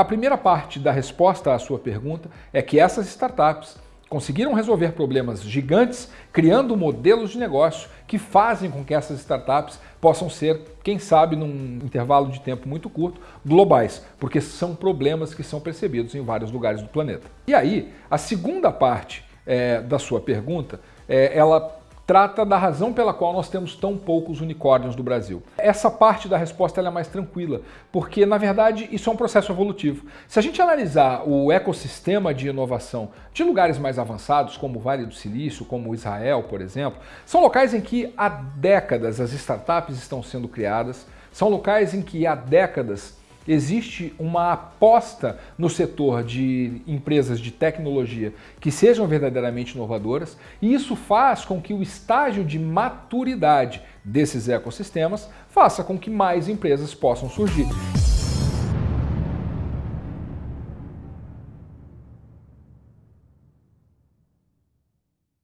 A primeira parte da resposta à sua pergunta é que essas startups conseguiram resolver problemas gigantes, criando modelos de negócio que fazem com que essas startups possam ser, quem sabe, num intervalo de tempo muito curto, globais, porque são problemas que são percebidos em vários lugares do planeta. E aí, a segunda parte é, da sua pergunta, é, ela trata da razão pela qual nós temos tão poucos unicórnios no Brasil. Essa parte da resposta é mais tranquila, porque na verdade isso é um processo evolutivo. Se a gente analisar o ecossistema de inovação de lugares mais avançados, como o Vale do Silício, como Israel, por exemplo, são locais em que há décadas as startups estão sendo criadas, são locais em que há décadas existe uma aposta no setor de empresas de tecnologia que sejam verdadeiramente inovadoras e isso faz com que o estágio de maturidade desses ecossistemas faça com que mais empresas possam surgir.